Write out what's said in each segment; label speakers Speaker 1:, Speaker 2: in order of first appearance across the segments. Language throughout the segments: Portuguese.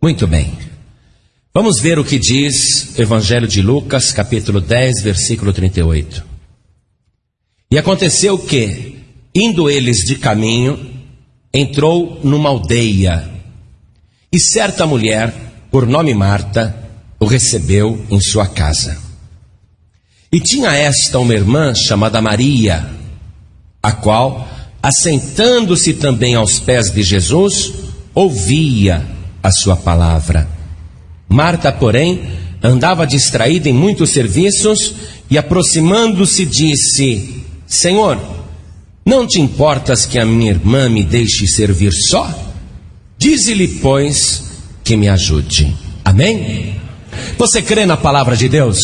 Speaker 1: Muito bem. Vamos ver o que diz o Evangelho de Lucas, capítulo 10, versículo 38. E aconteceu que, indo eles de caminho, entrou numa aldeia, e certa mulher, por nome Marta, o recebeu em sua casa. E tinha esta uma irmã chamada Maria, a qual, assentando-se também aos pés de Jesus, ouvia a sua palavra. Marta, porém, andava distraída em muitos serviços e, aproximando-se, disse: Senhor, não te importas que a minha irmã me deixe servir só? Dize-lhe, pois, que me ajude. Amém? Você crê na palavra de Deus?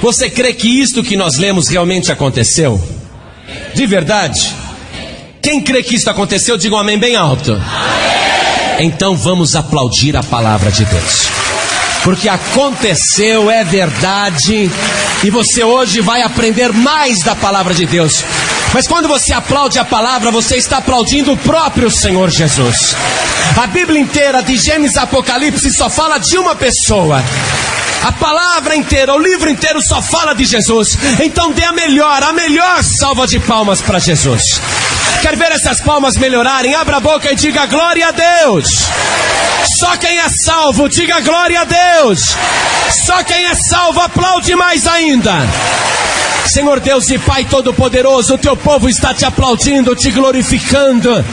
Speaker 1: Você crê que isto que nós lemos realmente aconteceu? De verdade? Quem crê que isto aconteceu, diga um amém bem alto. Então vamos aplaudir a palavra de Deus. Porque aconteceu, é verdade, e você hoje vai aprender mais da palavra de Deus. Mas quando você aplaude a palavra, você está aplaudindo o próprio Senhor Jesus. A Bíblia inteira, de Gênesis a Apocalipse, só fala de uma pessoa. A palavra inteira, o livro inteiro só fala de Jesus. Então dê a melhor, a melhor salva de palmas para Jesus. Quer ver essas palmas melhorarem? Abra a boca e diga glória a Deus. Só quem é salvo, diga glória a Deus. Só quem é salvo, aplaude mais ainda. Senhor Deus e Pai Todo-Poderoso, o teu povo está te aplaudindo, te glorificando.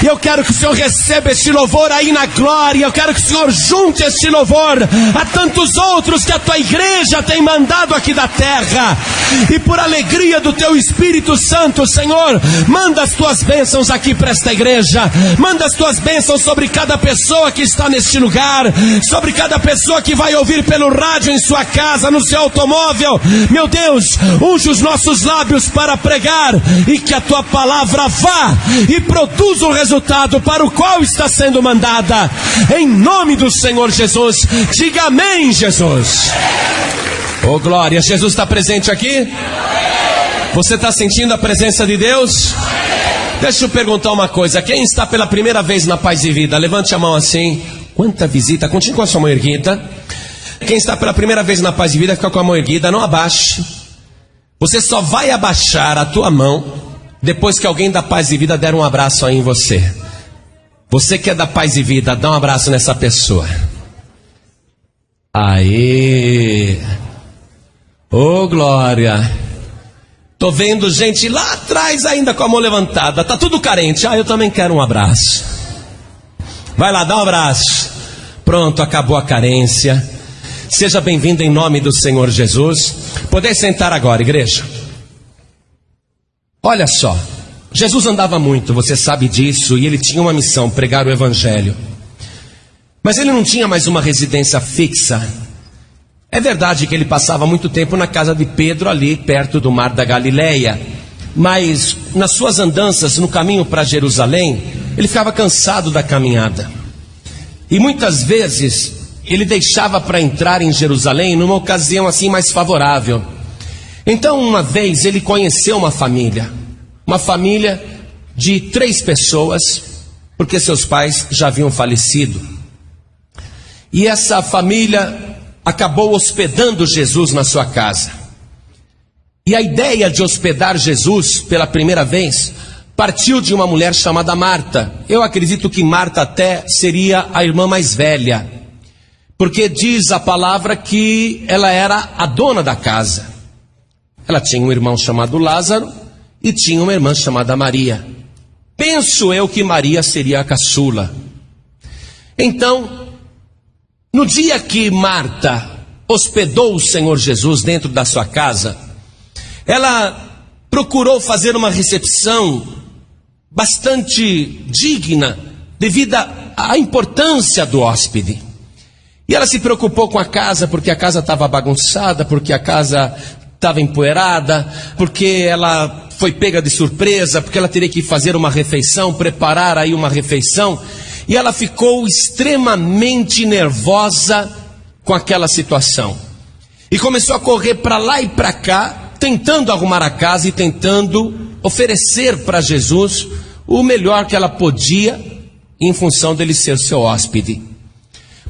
Speaker 1: E eu quero que o Senhor receba este louvor aí na glória. Eu quero que o Senhor junte este louvor a tantos outros que a tua igreja tem mandado aqui da terra. E por alegria do teu Espírito Santo, Senhor, manda as tuas bênçãos aqui para esta igreja. Manda as tuas bênçãos sobre cada pessoa que está neste lugar, sobre cada pessoa que vai ouvir pelo rádio em sua casa, no seu automóvel. Meu Deus, unge os nossos lábios para pregar e que a tua palavra vá e produza o resultado para o qual está sendo mandada. Em nome do Senhor Jesus, diga amém, Jesus. Oh glória, Jesus está presente aqui? Você está sentindo a presença de Deus? Deixa eu perguntar uma coisa: quem está pela primeira vez na paz e vida? Levante a mão assim. Quanta visita? Continue com a sua mão erguida. Quem está pela primeira vez na paz e vida, fica com a mão erguida, não abaixe. Você só vai abaixar a tua mão depois que alguém da paz e vida der um abraço aí em você. Você que é da paz e vida, dá um abraço nessa pessoa. Aê! Ô oh, glória! Tô vendo gente lá atrás ainda com a mão levantada. Tá tudo carente. Ah, eu também quero um abraço. Vai lá, dá um abraço. Pronto, acabou a carência. Seja bem-vindo em nome do Senhor Jesus. Poder sentar agora, igreja. Olha só, Jesus andava muito, você sabe disso, e ele tinha uma missão: pregar o Evangelho. Mas ele não tinha mais uma residência fixa. É verdade que ele passava muito tempo na casa de Pedro, ali perto do mar da Galileia. Mas nas suas andanças no caminho para Jerusalém, ele ficava cansado da caminhada. E muitas vezes ele deixava para entrar em Jerusalém numa ocasião assim mais favorável. Então, uma vez ele conheceu uma família, uma família de três pessoas, porque seus pais já haviam falecido. E essa família acabou hospedando Jesus na sua casa. E a ideia de hospedar Jesus pela primeira vez partiu de uma mulher chamada Marta. Eu acredito que Marta até seria a irmã mais velha, porque diz a palavra que ela era a dona da casa. Ela tinha um irmão chamado Lázaro e tinha uma irmã chamada Maria. Penso eu que Maria seria a caçula. Então, no dia que Marta hospedou o Senhor Jesus dentro da sua casa, ela procurou fazer uma recepção bastante digna, devido à importância do hóspede. E ela se preocupou com a casa, porque a casa estava bagunçada, porque a casa estava empoeirada, porque ela foi pega de surpresa, porque ela teria que fazer uma refeição, preparar aí uma refeição, e ela ficou extremamente nervosa com aquela situação. E começou a correr para lá e para cá, tentando arrumar a casa e tentando oferecer para Jesus o melhor que ela podia, em função dele ser seu hóspede.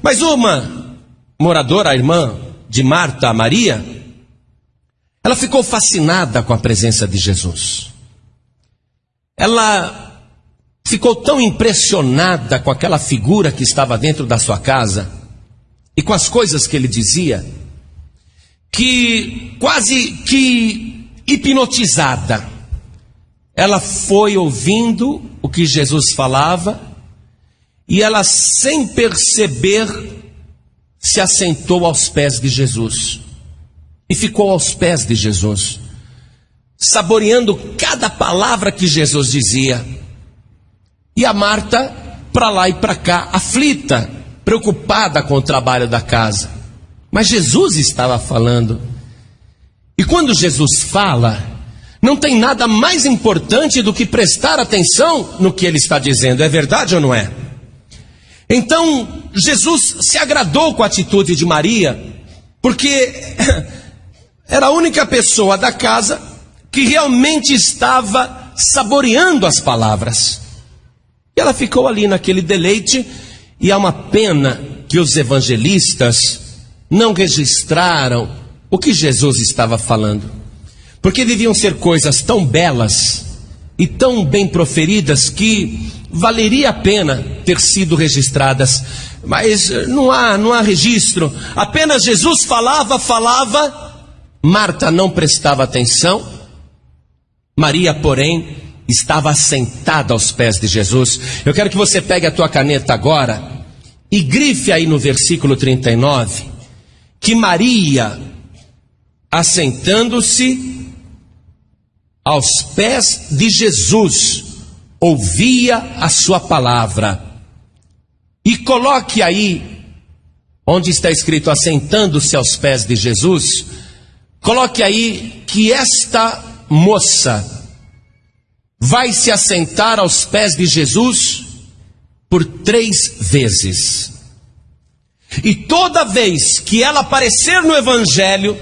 Speaker 1: Mas uma moradora, a irmã de Marta, Maria, ela ficou fascinada com a presença de Jesus. Ela ficou tão impressionada com aquela figura que estava dentro da sua casa e com as coisas que ele dizia, que quase que hipnotizada, ela foi ouvindo o que Jesus falava e ela, sem perceber, se assentou aos pés de Jesus e ficou aos pés de Jesus, saboreando cada palavra que Jesus dizia. E a Marta, para lá e para cá, aflita, preocupada com o trabalho da casa. Mas Jesus estava falando. E quando Jesus fala, não tem nada mais importante do que prestar atenção no que ele está dizendo, é verdade ou não é? Então, Jesus se agradou com a atitude de Maria, porque era a única pessoa da casa que realmente estava saboreando as palavras. E ela ficou ali naquele deleite, e há uma pena que os evangelistas não registraram o que Jesus estava falando. Porque deviam ser coisas tão belas e tão bem proferidas que valeria a pena ter sido registradas. Mas eh, não há, não há registro. Apenas Jesus falava, falava, Marta não prestava atenção. Maria, porém, estava sentada aos pés de Jesus. Eu quero que você pegue a tua caneta agora e grife aí no versículo 39 que Maria, assentando-se, aos pés de Jesus, ouvia a sua palavra. E coloque aí, onde está escrito assentando-se aos pés de Jesus, coloque aí que esta moça vai se assentar aos pés de Jesus por três vezes. E toda vez que ela aparecer no Evangelho,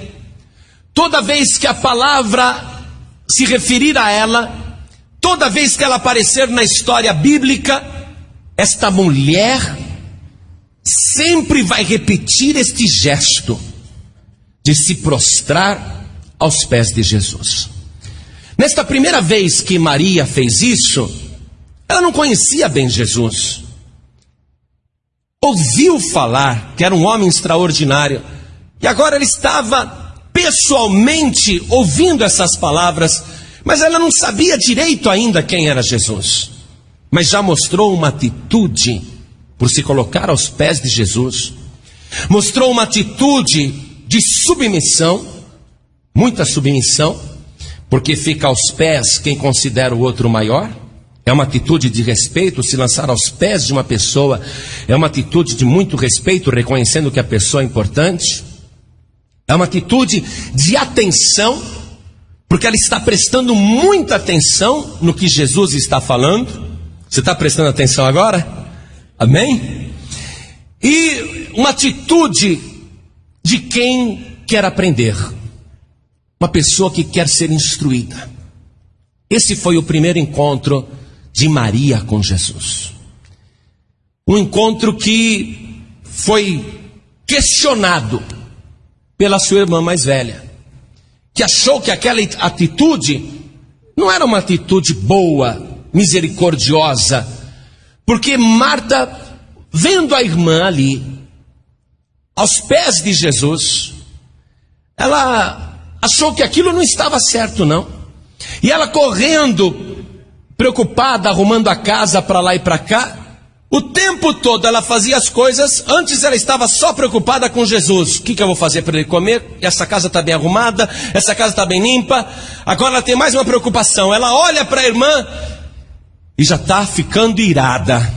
Speaker 1: toda vez que a palavra se referir a ela, toda vez que ela aparecer na história bíblica, esta mulher sempre vai repetir este gesto de se prostrar aos pés de Jesus. Nesta primeira vez que Maria fez isso, ela não conhecia bem Jesus. Ouviu falar que era um homem extraordinário, e agora ela estava pessoalmente ouvindo essas palavras, mas ela não sabia direito ainda quem era Jesus. Mas já mostrou uma atitude por se colocar aos pés de Jesus, mostrou uma atitude de submissão, muita submissão, porque fica aos pés quem considera o outro maior. É uma atitude de respeito, se lançar aos pés de uma pessoa, é uma atitude de muito respeito, reconhecendo que a pessoa é importante. É uma atitude de atenção, porque ela está prestando muita atenção no que Jesus está falando. Você está prestando atenção agora? Amém? E uma atitude de quem quer aprender, uma pessoa que quer ser instruída. Esse foi o primeiro encontro de Maria com Jesus. Um encontro que foi questionado pela sua irmã mais velha, que achou que aquela atitude não era uma atitude boa, misericordiosa, porque Marta, vendo a irmã ali, aos pés de Jesus, ela achou que aquilo não estava certo, não. E ela correndo, preocupada, arrumando a casa para lá e para cá, o tempo todo ela fazia as coisas, antes ela estava só preocupada com Jesus. O que, que eu vou fazer para ele comer? Essa casa está bem arrumada, essa casa está bem limpa. Agora ela tem mais uma preocupação. Ela olha para a irmã e já está ficando irada.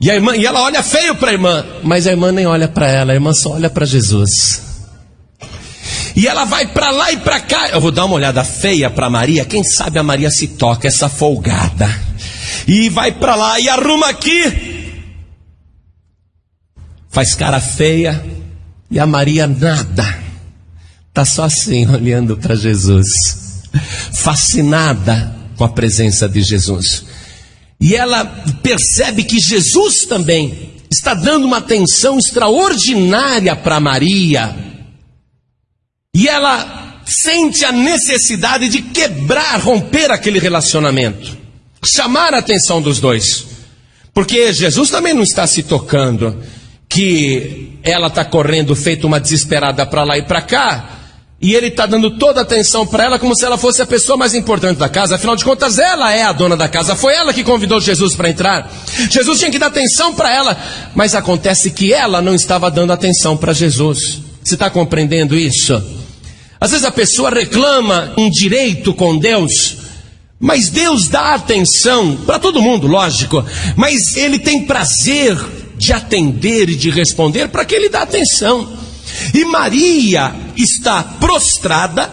Speaker 1: E, a irmã, e ela olha feio para a irmã, mas a irmã nem olha para ela, a irmã só olha para Jesus. E ela vai para lá e para cá. Eu vou dar uma olhada feia para Maria. Quem sabe a Maria se toca, essa folgada e vai para lá e arruma aqui. Faz cara feia e a Maria nada. Tá só assim olhando para Jesus, fascinada com a presença de Jesus. E ela percebe que Jesus também está dando uma atenção extraordinária para Maria. E ela sente a necessidade de quebrar, romper aquele relacionamento, chamar a atenção dos dois. Porque Jesus também não está se tocando que ela está correndo feito uma desesperada para lá e para cá, e ele está dando toda a atenção para ela como se ela fosse a pessoa mais importante da casa. Afinal de contas, ela é a dona da casa. Foi ela que convidou Jesus para entrar. Jesus tinha que dar atenção para ela, mas acontece que ela não estava dando atenção para Jesus. Você está compreendendo isso? Às vezes a pessoa reclama um direito com Deus, mas Deus dá atenção para todo mundo, lógico, mas Ele tem prazer de atender e de responder para que Ele dá atenção. E Maria está prostrada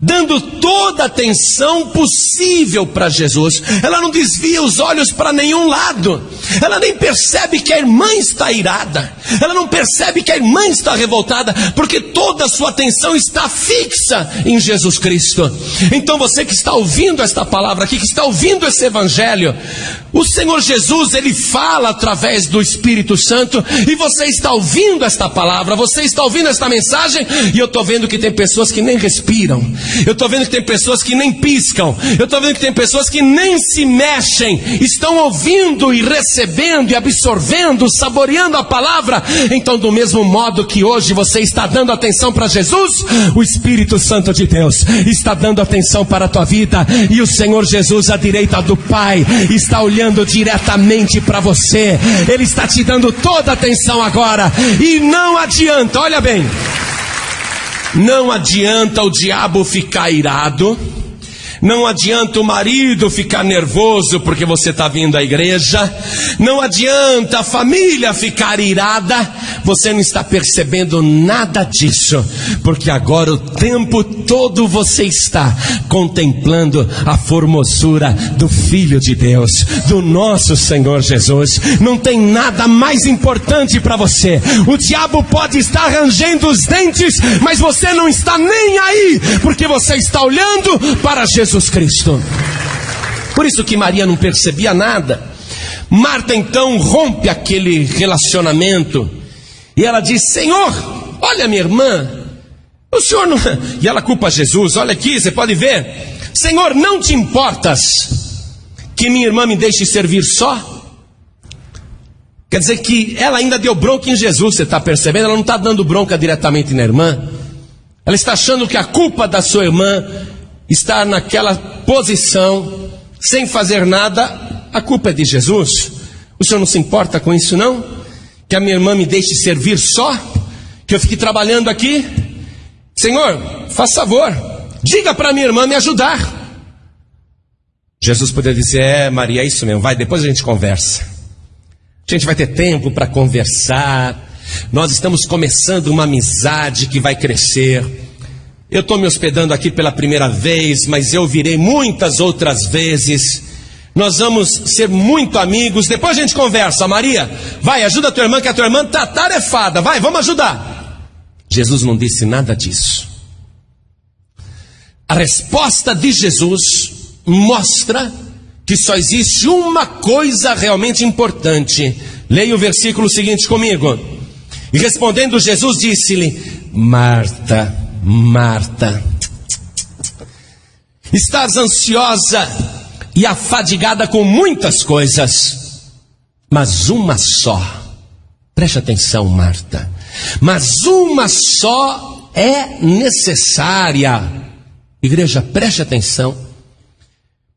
Speaker 1: dando toda a atenção possível para Jesus. Ela não desvia os olhos para nenhum lado. Ela nem percebe que a irmã está irada. Ela não percebe que a irmã está revoltada, porque toda a sua atenção está fixa em Jesus Cristo. Então você que está ouvindo esta palavra aqui, que está ouvindo esse evangelho, o Senhor Jesus, ele fala através do Espírito Santo, e você está ouvindo esta palavra, você está ouvindo esta mensagem, e eu estou vendo que tem pessoas que nem respiram, eu estou vendo que tem pessoas que nem piscam. Eu estou vendo que tem pessoas que nem se mexem. Estão ouvindo e recebendo e absorvendo, saboreando a palavra. Então, do mesmo modo que hoje você está dando atenção para Jesus, o Espírito Santo de Deus está dando atenção para a tua vida. E o Senhor Jesus, à direita do Pai, está olhando diretamente para você. Ele está te dando toda a atenção agora. E não adianta, olha bem. Não adianta o diabo ficar irado, não adianta o marido ficar nervoso porque você está vindo à igreja. Não adianta a família ficar irada. Você não está percebendo nada disso. Porque agora o tempo todo você está contemplando a formosura do Filho de Deus, do nosso Senhor Jesus. Não tem nada mais importante para você. O diabo pode estar rangendo os dentes, mas você não está nem aí, porque você está olhando para Jesus Jesus Cristo. Por isso que Maria não percebia nada. Marta então rompe aquele relacionamento e ela diz: Senhor, olha minha irmã, o senhor não. E ela culpa Jesus: olha aqui, você pode ver. Senhor, não te importas que minha irmã me deixe servir só? Quer dizer que ela ainda deu bronca em Jesus, você está percebendo? Ela não está dando bronca diretamente na irmã. Ela está achando que a culpa da sua irmã estar naquela posição, sem fazer nada, a culpa é de Jesus. O senhor não se importa com isso, não? Que a minha irmã me deixe servir só? Que eu fique trabalhando aqui? Senhor, faz favor, diga para minha irmã me ajudar. Jesus poderia dizer: É, Maria, é isso mesmo, vai, depois a gente conversa. A gente vai ter tempo para conversar. Nós estamos começando uma amizade que vai crescer. Eu estou me hospedando aqui pela primeira vez, mas eu virei muitas outras vezes. Nós vamos ser muito amigos. Depois a gente conversa. Maria, vai, ajuda a tua irmã, que a tua irmã está tarefada. Vai, vamos ajudar. Jesus não disse nada disso. A resposta de Jesus mostra que só existe uma coisa realmente importante. Leia o versículo seguinte comigo. E respondendo, Jesus disse-lhe: Marta. Marta, estás ansiosa e afadigada com muitas coisas, mas uma só, preste atenção, Marta, mas uma só é necessária. Igreja, preste atenção.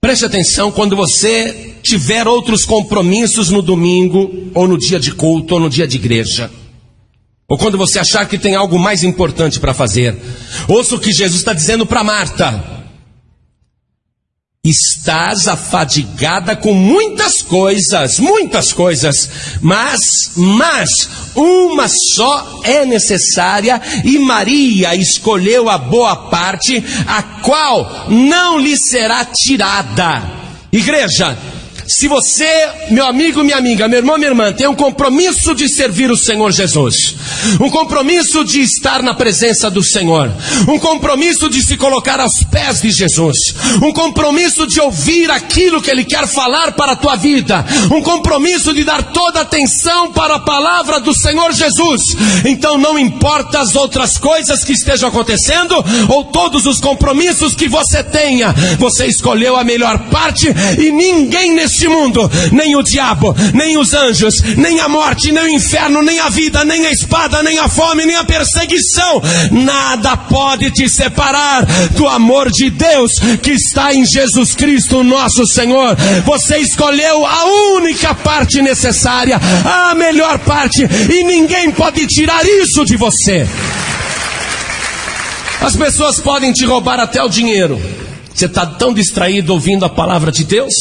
Speaker 1: Preste atenção quando você tiver outros compromissos no domingo, ou no dia de culto, ou no dia de igreja. Ou quando você achar que tem algo mais importante para fazer. Ouça o que Jesus está dizendo para Marta. Estás afadigada com muitas coisas, muitas coisas, mas, mas, uma só é necessária e Maria escolheu a boa parte, a qual não lhe será tirada. Igreja, Se você, meu amigo, minha amiga, meu irmão, minha irmã, tem um compromisso de servir o Senhor Jesus, um compromisso de estar na presença do Senhor, um compromisso de se colocar aos pés de Jesus, um compromisso de ouvir aquilo que Ele quer falar para a tua vida, um compromisso de dar toda atenção para a palavra do Senhor Jesus. Então não importa as outras coisas que estejam acontecendo ou todos os compromissos que você tenha, você escolheu a melhor parte e ninguém nesse mundo, nem o diabo, nem os anjos, nem a morte, nem o inferno, nem a vida, nem a espada, nem a fome, nem a perseguição, nada pode te separar do amor de Deus que está em Jesus Cristo, nosso Senhor. Você escolheu a única parte necessária, a melhor parte, e ninguém pode tirar isso de você. As pessoas podem te roubar até o dinheiro. Você está tão distraído ouvindo a palavra de Deus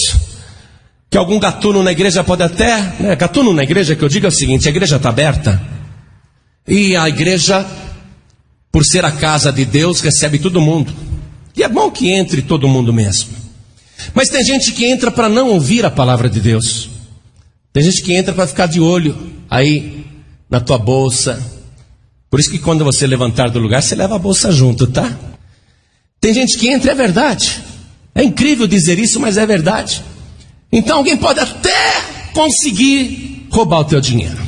Speaker 1: que algum gatuno na igreja pode até, né, gatuno na igreja que eu digo é o seguinte, a igreja está aberta e a igreja, por ser a casa de Deus, recebe todo mundo. E é bom que entre todo mundo mesmo. Mas tem gente que entra para não ouvir a palavra de Deus. Tem gente que entra para ficar de olho aí na tua bolsa. Por isso que quando você levantar do lugar, você leva a bolsa junto, tá? Tem gente que entra, é verdade. É incrível dizer isso, mas é verdade. Então alguém pode até conseguir roubar o teu dinheiro.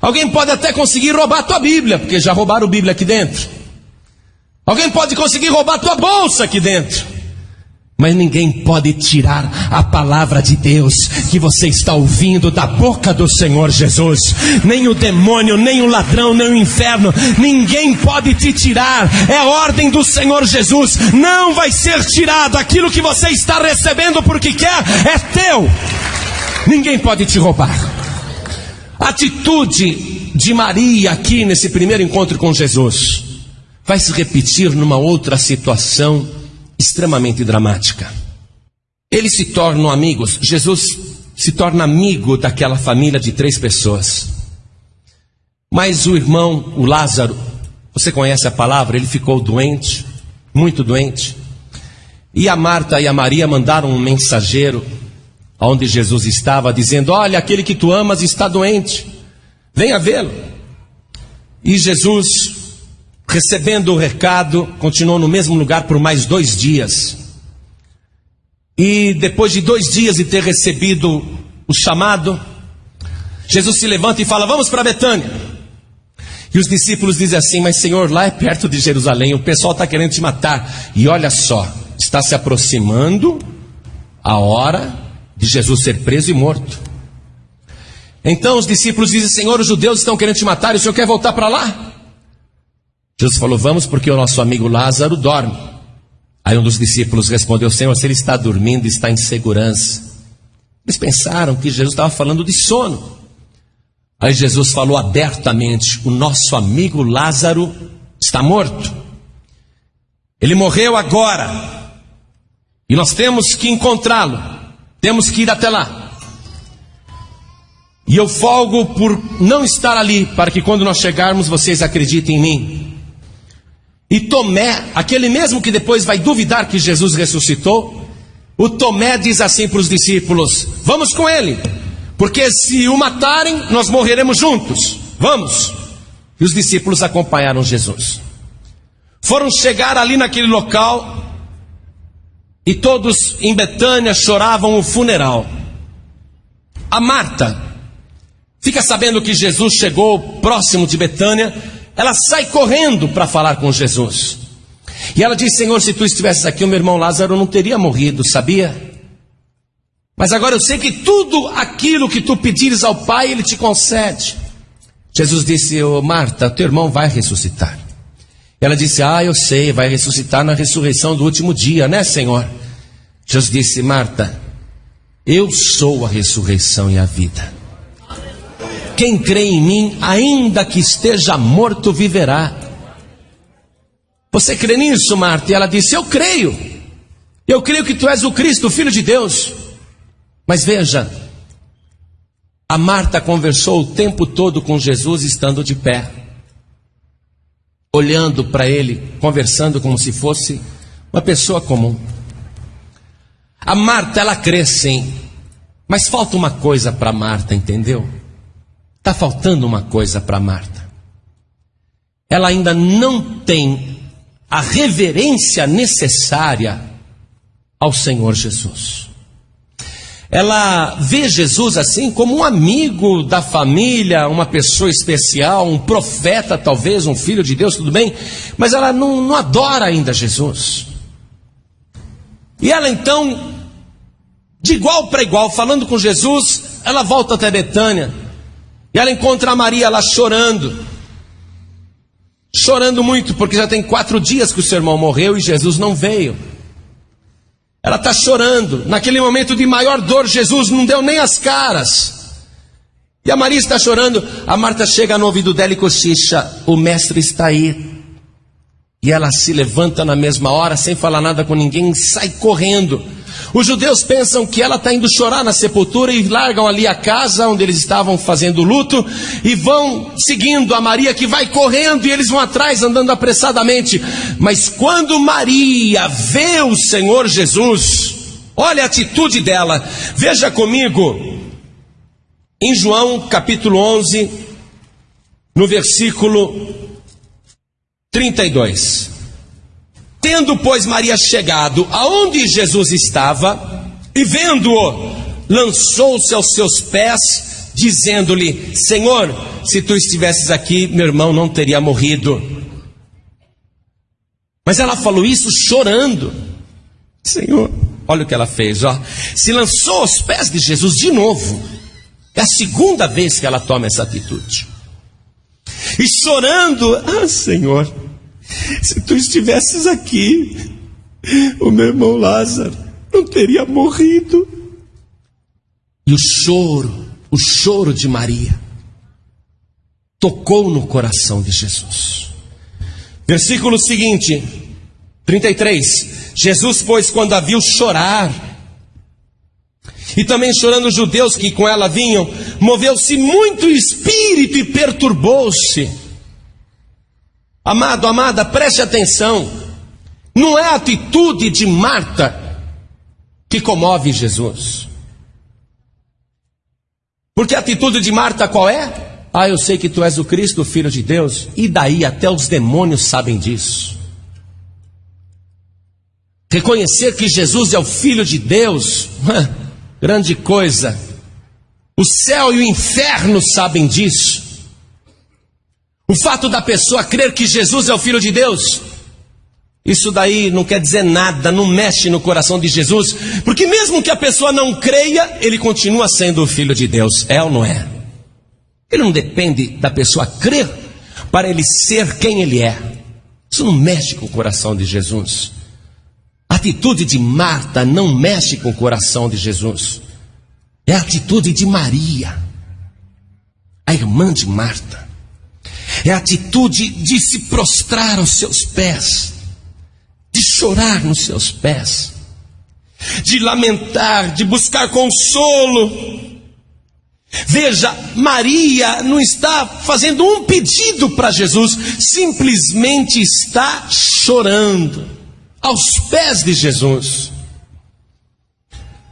Speaker 1: Alguém pode até conseguir roubar a tua Bíblia, porque já roubaram a Bíblia aqui dentro. Alguém pode conseguir roubar a tua bolsa aqui dentro. Mas ninguém pode tirar a palavra de Deus que você está ouvindo da boca do Senhor Jesus. Nem o demônio, nem o ladrão, nem o inferno. Ninguém pode te tirar. É a ordem do Senhor Jesus. Não vai ser tirado. Aquilo que você está recebendo porque quer é teu. Ninguém pode te roubar. Atitude de Maria aqui nesse primeiro encontro com Jesus vai se repetir numa outra situação extremamente dramática. Eles se tornam amigos, Jesus se torna amigo daquela família de três pessoas. Mas o irmão, o Lázaro, você conhece a palavra, ele ficou doente, muito doente. E a Marta e a Maria mandaram um mensageiro aonde Jesus estava, dizendo: Olha, aquele que tu amas está doente, venha vê-lo. E Jesus recebendo o recado, continuou no mesmo lugar por mais dois dias. E depois de dois dias de ter recebido o chamado, Jesus se levanta e fala: Vamos para Betânia. E os discípulos dizem assim: Mas Senhor, lá é perto de Jerusalém, o pessoal está querendo te matar. E olha só, está se aproximando a hora de Jesus ser preso e morto. Então os discípulos dizem: Senhor, os judeus estão querendo te matar e o senhor quer voltar para lá? Jesus falou: Vamos, porque o nosso amigo Lázaro dorme. Aí um dos discípulos respondeu: Senhor, se ele está dormindo, está em segurança. Eles pensaram que Jesus estava falando de sono. Aí Jesus falou abertamente: O nosso amigo Lázaro está morto. Ele morreu agora. E nós temos que encontrá-lo. Temos que ir até lá. E eu folgo por não estar ali, para que quando nós chegarmos vocês acreditem em mim. E Tomé, aquele mesmo que depois vai duvidar que Jesus ressuscitou, o Tomé diz assim para os discípulos: Vamos com ele, porque se o matarem, nós morreremos juntos. Vamos. E os discípulos acompanharam Jesus. Foram chegar ali naquele local e todos em Betânia choravam o funeral. A Marta fica sabendo que Jesus chegou próximo de Betânia ela sai correndo para falar com Jesus. E ela diz: Senhor, se tu estivesses aqui, o meu irmão Lázaro não teria morrido, sabia? Mas agora eu sei que tudo aquilo que tu pedires ao Pai, Ele te concede. Jesus disse: oh, Marta, teu irmão vai ressuscitar. Ela disse: Ah, eu sei, vai ressuscitar na ressurreição do último dia, né, Senhor? Jesus disse: Marta, eu sou a ressurreição e a vida. Quem crê em mim, ainda que esteja morto, viverá. Você crê nisso, Marta? E ela disse: Eu creio. Eu creio que tu és o Cristo, o Filho de Deus. Mas veja, a Marta conversou o tempo todo com Jesus estando de pé, olhando para ele, conversando como se fosse uma pessoa comum. A Marta, ela crê sim Mas falta uma coisa para Marta, entendeu? Está faltando uma coisa para Marta. Ela ainda não tem a reverência necessária ao Senhor Jesus. Ela vê Jesus assim como um amigo da família, uma pessoa especial, um profeta, talvez, um filho de Deus, tudo bem, mas ela não, não adora ainda Jesus. E ela então, de igual para igual, falando com Jesus, ela volta até Betânia e ela encontra a Maria lá chorando. Chorando muito, porque já tem quatro dias que o seu irmão morreu e Jesus não veio. Ela está chorando. Naquele momento de maior dor, Jesus não deu nem as caras. E a Maria está chorando. A Marta chega no ouvido dela e cochicha: O mestre está aí. E ela se levanta na mesma hora, sem falar nada com ninguém, sai correndo. Os judeus pensam que ela está indo chorar na sepultura e largam ali a casa onde eles estavam fazendo luto e vão seguindo a Maria que vai correndo e eles vão atrás andando apressadamente. Mas quando Maria vê o Senhor Jesus, olha a atitude dela. Veja comigo em João capítulo 11, no versículo 32. Tendo, pois, Maria chegado aonde Jesus estava, e vendo-o, lançou-se aos seus pés, dizendo-lhe: Senhor, se tu estivesses aqui, meu irmão não teria morrido. Mas ela falou isso chorando. Senhor, olha o que ela fez, ó. Se lançou aos pés de Jesus de novo. É a segunda vez que ela toma essa atitude. E chorando, ah, Senhor, se tu estivesses aqui, o meu irmão Lázaro não teria morrido. E o choro, o choro de Maria, tocou no coração de Jesus. Versículo seguinte, 33. Jesus, pois, quando a viu chorar, e também chorando os judeus que com ela vinham, moveu-se muito o espírito e perturbou-se. Amado, amada, preste atenção. Não é a atitude de Marta que comove Jesus. Porque a atitude de Marta qual é? Ah, eu sei que tu és o Cristo, o Filho de Deus. E daí até os demônios sabem disso. Reconhecer que Jesus é o Filho de Deus, grande coisa. O céu e o inferno sabem disso. O fato da pessoa crer que Jesus é o Filho de Deus, isso daí não quer dizer nada, não mexe no coração de Jesus, porque mesmo que a pessoa não creia, ele continua sendo o Filho de Deus, é ou não é? Ele não depende da pessoa crer para ele ser quem ele é. Isso não mexe com o coração de Jesus. A atitude de Marta não mexe com o coração de Jesus. É a atitude de Maria, a irmã de Marta é a atitude de se prostrar aos seus pés, de chorar nos seus pés, de lamentar, de buscar consolo. Veja, Maria não está fazendo um pedido para Jesus, simplesmente está chorando aos pés de Jesus.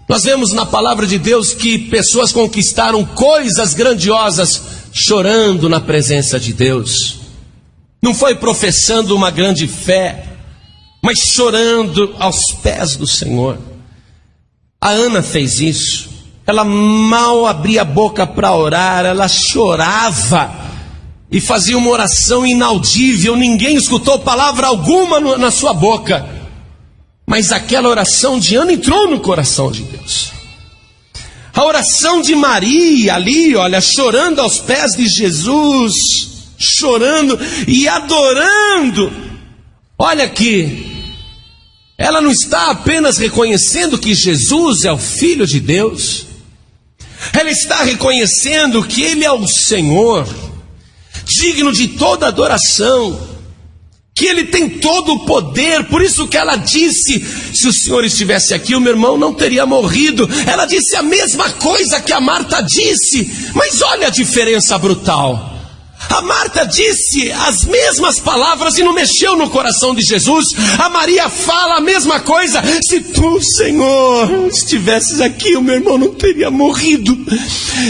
Speaker 1: Nós vemos na palavra de Deus que pessoas conquistaram coisas grandiosas chorando na presença de Deus. Não foi professando uma grande fé, mas chorando aos pés do Senhor. A Ana fez isso. Ela mal abria a boca para orar, ela chorava e fazia uma oração inaudível, ninguém escutou palavra alguma na sua boca. Mas aquela oração de Ana entrou no coração de Deus. A oração de Maria ali, olha, chorando aos pés de Jesus, chorando e adorando. Olha aqui, ela não está apenas reconhecendo que Jesus é o Filho de Deus, ela está reconhecendo que Ele é o Senhor, digno de toda adoração que ele tem todo o poder, por isso que ela disse: se o Senhor estivesse aqui, o meu irmão não teria morrido. Ela disse a mesma coisa que a Marta disse, mas olha a diferença brutal. A Marta disse as mesmas palavras e não mexeu no coração de Jesus. A Maria fala a mesma coisa. Se tu, Senhor, estivesses aqui, o meu irmão não teria morrido.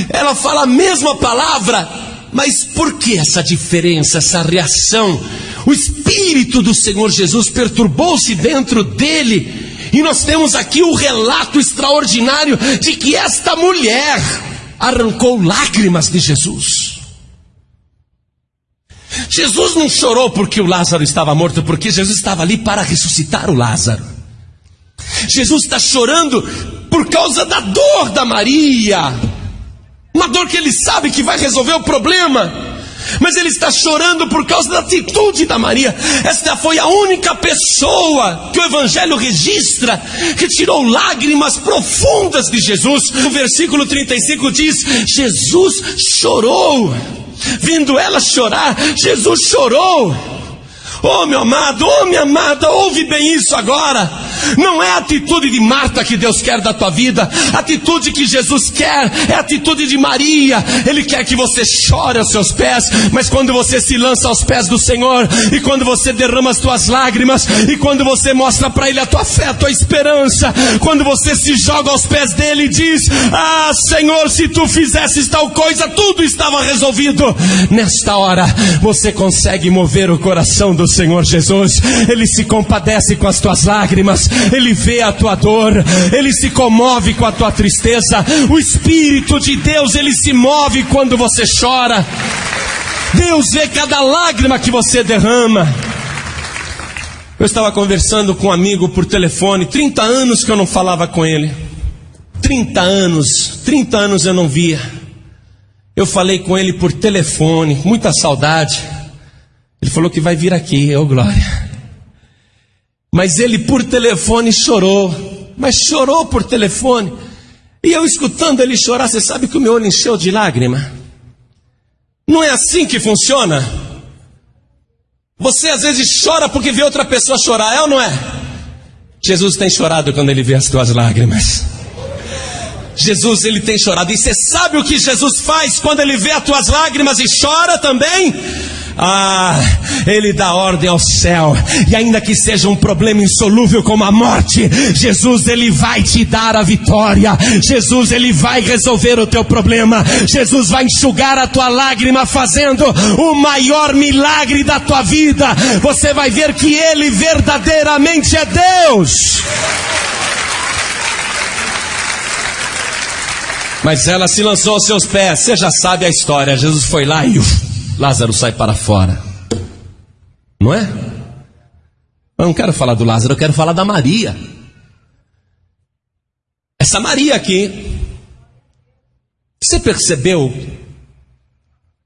Speaker 1: Ela fala a mesma palavra, mas por que essa diferença, essa reação? O Espírito do Senhor Jesus perturbou-se dentro dele. E nós temos aqui o relato extraordinário de que esta mulher arrancou lágrimas de Jesus. Jesus não chorou porque o Lázaro estava morto, porque Jesus estava ali para ressuscitar o Lázaro. Jesus está chorando por causa da dor da Maria, uma dor que ele sabe que vai resolver o problema. Mas ele está chorando por causa da atitude da Maria. Esta foi a única pessoa que o Evangelho registra que tirou lágrimas profundas de Jesus. O versículo 35 diz: Jesus chorou. Vindo ela chorar, Jesus chorou. Oh, meu amado, oh, minha amada, ouve bem isso agora. Não é a atitude de Marta que Deus quer da tua vida, a atitude que Jesus quer é a atitude de Maria. Ele quer que você chore aos seus pés, mas quando você se lança aos pés do Senhor, e quando você derrama as tuas lágrimas, e quando você mostra para Ele a tua fé, a tua esperança, quando você se joga aos pés dele e diz: Ah, Senhor, se tu fizesses tal coisa, tudo estava resolvido. Nesta hora, você consegue mover o coração do Senhor Jesus, Ele se compadece com as tuas lágrimas, Ele vê a tua dor, Ele se comove com a tua tristeza, o Espírito de Deus, Ele se move quando você chora, Deus vê cada lágrima que você derrama. Eu estava conversando com um amigo por telefone, 30 anos que eu não falava com ele. 30 anos, 30 anos eu não via. Eu falei com ele por telefone, muita saudade. Ele falou que vai vir aqui, ô oh glória. Mas ele por telefone chorou, mas chorou por telefone. E eu escutando ele chorar, você sabe que o meu olho encheu de lágrima. Não é assim que funciona? Você às vezes chora porque vê outra pessoa chorar, é ou não é? Jesus tem chorado quando ele vê as tuas lágrimas. Jesus ele tem chorado. E você sabe o que Jesus faz quando ele vê as tuas lágrimas e chora também? Ah, Ele dá ordem ao céu, e ainda que seja um problema insolúvel como a morte, Jesus Ele vai te dar a vitória, Jesus Ele vai resolver o teu problema, Jesus vai enxugar a tua lágrima, fazendo o maior milagre da tua vida. Você vai ver que Ele verdadeiramente é Deus. Mas ela se lançou aos seus pés, você já sabe a história. Jesus foi lá e Lázaro sai para fora. Não é? Eu não quero falar do Lázaro, eu quero falar da Maria. Essa Maria aqui, você percebeu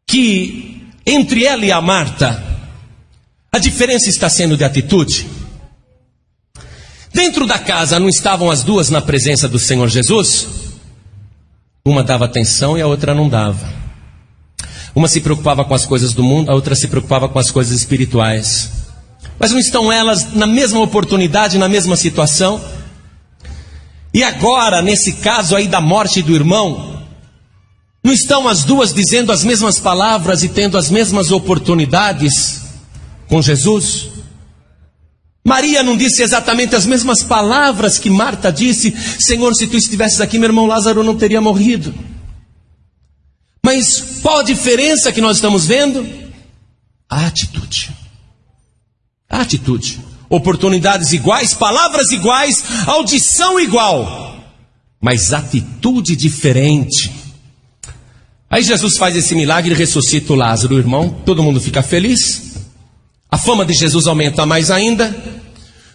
Speaker 1: que entre ela e a Marta, a diferença está sendo de atitude? Dentro da casa não estavam as duas na presença do Senhor Jesus? Uma dava atenção e a outra não dava. Uma se preocupava com as coisas do mundo, a outra se preocupava com as coisas espirituais. Mas não estão elas na mesma oportunidade, na mesma situação? E agora, nesse caso aí da morte do irmão, não estão as duas dizendo as mesmas palavras e tendo as mesmas oportunidades com Jesus? Maria não disse exatamente as mesmas palavras que Marta disse: Senhor, se tu estivesses aqui, meu irmão Lázaro não teria morrido. Mas qual a diferença que nós estamos vendo? A atitude. A atitude. Oportunidades iguais, palavras iguais, audição igual, mas atitude diferente. Aí Jesus faz esse milagre e ressuscita o Lázaro, o irmão, todo mundo fica feliz. A fama de Jesus aumenta mais ainda.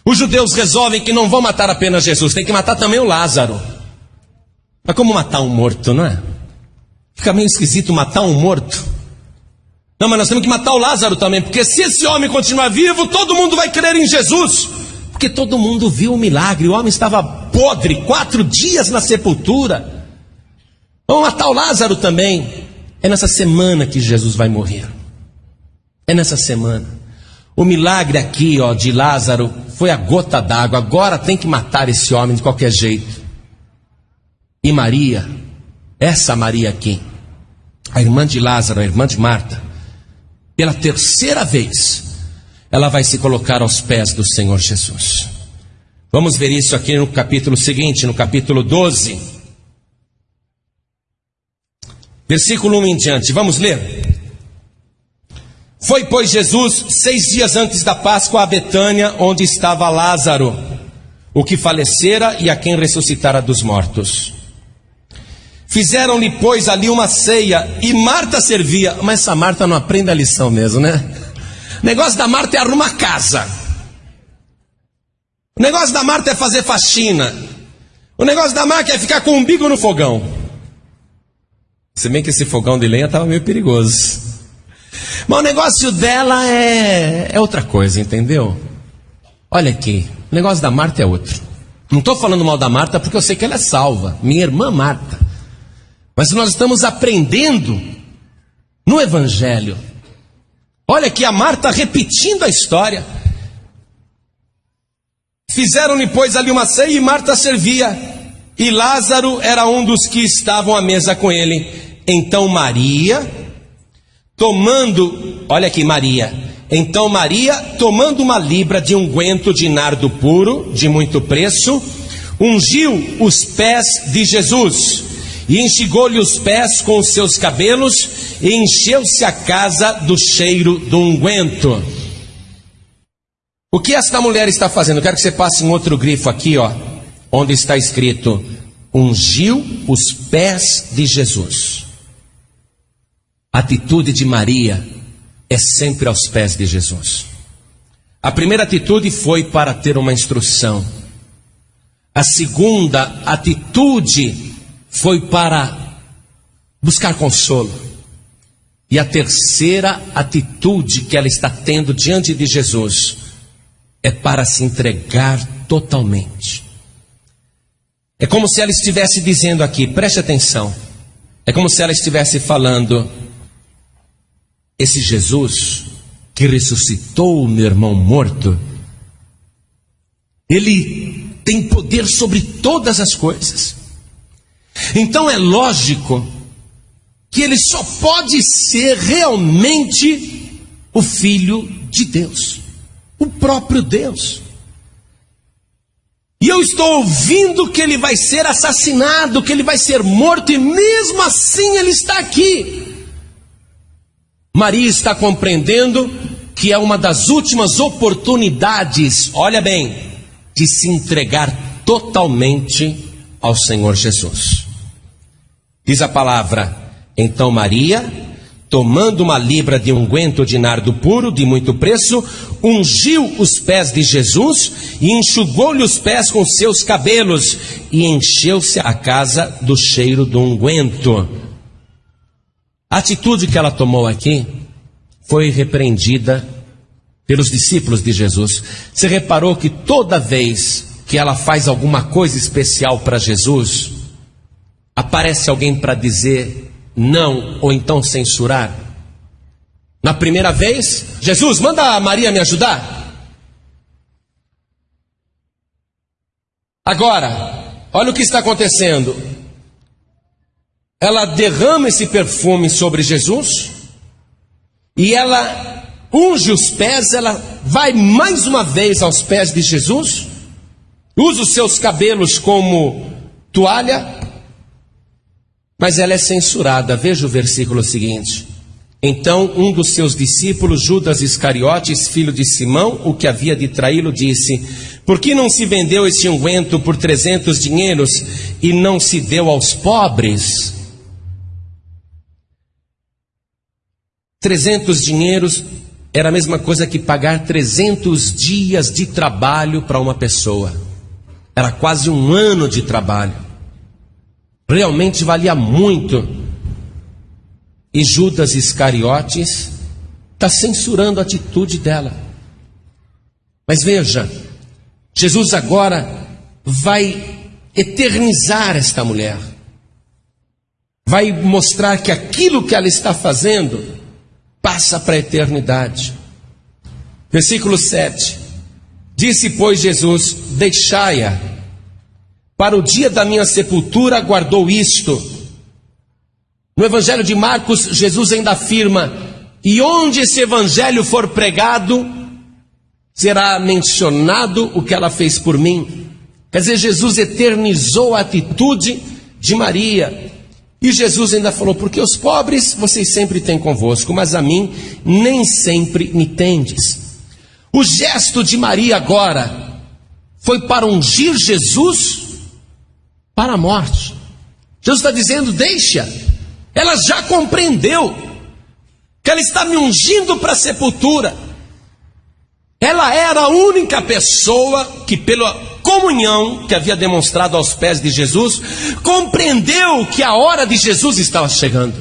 Speaker 1: Os judeus resolvem que não vão matar apenas Jesus, tem que matar também o Lázaro. Mas como matar um morto, não é? Fica meio esquisito matar um morto. Não, mas nós temos que matar o Lázaro também, porque se esse homem continuar vivo, todo mundo vai crer em Jesus. Porque todo mundo viu o milagre, o homem estava podre, quatro dias na sepultura. Vamos matar o Lázaro também. É nessa semana que Jesus vai morrer. É nessa semana. O milagre aqui, ó, de Lázaro foi a gota d'água. Agora tem que matar esse homem de qualquer jeito. E Maria essa Maria aqui, a irmã de Lázaro, a irmã de Marta, pela terceira vez, ela vai se colocar aos pés do Senhor Jesus. Vamos ver isso aqui no capítulo seguinte, no capítulo 12. Versículo 1 em diante, vamos ler. Foi, pois, Jesus seis dias antes da Páscoa a Betânia, onde estava Lázaro, o que falecera e a quem ressuscitara dos mortos. Fizeram-lhe, pois, ali uma ceia e Marta servia. Mas essa Marta não aprende a lição mesmo, né? O negócio da Marta é arrumar casa. O negócio da Marta é fazer faxina. O negócio da Marta é ficar com o umbigo no fogão. Se bem que esse fogão de lenha estava meio perigoso. Mas o negócio dela é, é outra coisa, entendeu? Olha aqui, o negócio da Marta é outro. Não estou falando mal da Marta porque eu sei que ela é salva, minha irmã Marta. Mas nós estamos aprendendo no Evangelho. Olha aqui a Marta repetindo a história. Fizeram-lhe, pois, ali uma ceia e Marta servia, e Lázaro era um dos que estavam à mesa com ele. Então Maria, tomando, olha aqui, Maria. Então Maria, tomando uma libra de unguento de nardo puro, de muito preço, ungiu os pés de Jesus e enxugou-lhe os pés com os seus cabelos e encheu-se a casa do cheiro do unguento. O que esta mulher está fazendo? Eu quero que você passe em outro grifo aqui, ó, onde está escrito: ungiu os pés de Jesus. A atitude de Maria é sempre aos pés de Jesus. A primeira atitude foi para ter uma instrução. A segunda atitude foi para buscar consolo. E a terceira atitude que ela está tendo diante de Jesus é para se entregar totalmente. É como se ela estivesse dizendo aqui, preste atenção. É como se ela estivesse falando: esse Jesus que ressuscitou o meu irmão morto, ele tem poder sobre todas as coisas. Então é lógico que ele só pode ser realmente o Filho de Deus, o próprio Deus. E eu estou ouvindo que ele vai ser assassinado, que ele vai ser morto, e mesmo assim ele está aqui. Maria está compreendendo que é uma das últimas oportunidades, olha bem, de se entregar totalmente ao Senhor Jesus. Diz a palavra: Então Maria, tomando uma libra de unguento de nardo puro, de muito preço, ungiu os pés de Jesus e enxugou-lhe os pés com seus cabelos, e encheu-se a casa do cheiro do unguento. A atitude que ela tomou aqui foi repreendida pelos discípulos de Jesus. Você reparou que toda vez que ela faz alguma coisa especial para Jesus, aparece alguém para dizer não ou então censurar? Na primeira vez, Jesus, manda a Maria me ajudar. Agora, olha o que está acontecendo. Ela derrama esse perfume sobre Jesus e ela unge os pés, ela vai mais uma vez aos pés de Jesus usa os seus cabelos como toalha, mas ela é censurada. Veja o versículo seguinte. Então um dos seus discípulos, Judas Iscariotes, filho de Simão, o que havia de traí-lo, disse: Por que não se vendeu esse unguento por trezentos dinheiros e não se deu aos pobres? Trezentos dinheiros era a mesma coisa que pagar trezentos dias de trabalho para uma pessoa. Era quase um ano de trabalho. Realmente valia muito. E Judas Iscariotes está censurando a atitude dela. Mas veja, Jesus agora vai eternizar esta mulher. Vai mostrar que aquilo que ela está fazendo passa para a eternidade. Versículo 7. Disse, pois, Jesus: Deixai-a, para o dia da minha sepultura guardou isto. No Evangelho de Marcos, Jesus ainda afirma: e onde esse evangelho for pregado, será mencionado o que ela fez por mim. Quer dizer, Jesus eternizou a atitude de Maria. E Jesus ainda falou: Porque os pobres vocês sempre têm convosco, mas a mim nem sempre me tendes. O gesto de Maria agora foi para ungir Jesus para a morte. Jesus está dizendo: Deixa, ela já compreendeu que ela está me ungindo para a sepultura. Ela era a única pessoa que, pela comunhão que havia demonstrado aos pés de Jesus, compreendeu que a hora de Jesus estava chegando.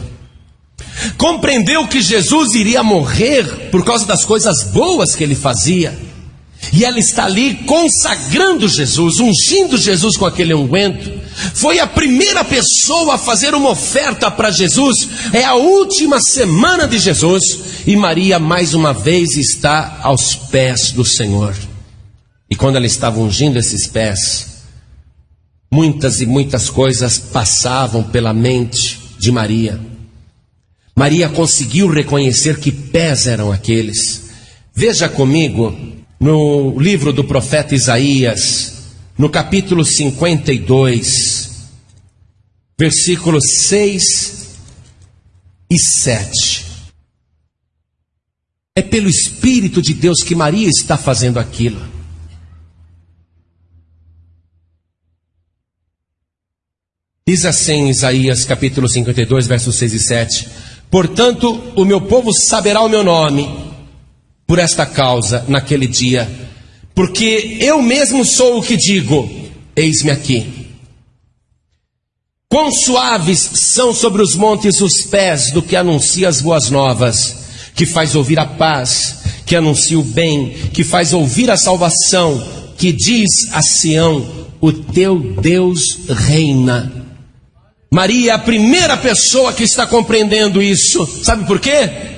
Speaker 1: Compreendeu que Jesus iria morrer por causa das coisas boas que ele fazia. E ela está ali consagrando Jesus, ungindo Jesus com aquele unguento. Foi a primeira pessoa a fazer uma oferta para Jesus. É a última semana de Jesus. E Maria, mais uma vez, está aos pés do Senhor. E quando ela estava ungindo esses pés, muitas e muitas coisas passavam pela mente de Maria. Maria conseguiu reconhecer que pés eram aqueles. Veja comigo no livro do profeta Isaías, no capítulo 52, versículos 6 e 7. É pelo Espírito de Deus que Maria está fazendo aquilo. Diz assim Isaías capítulo 52, versos 6 e 7: Portanto, o meu povo saberá o meu nome por esta causa naquele dia porque eu mesmo sou o que digo: eis-me aqui. Quão suaves são sobre os montes os pés do que anuncia as boas novas, que faz ouvir a paz, que anuncia o bem, que faz ouvir a salvação, que diz a Sião: o teu Deus reina. Maria é a primeira pessoa que está compreendendo isso. Sabe por quê?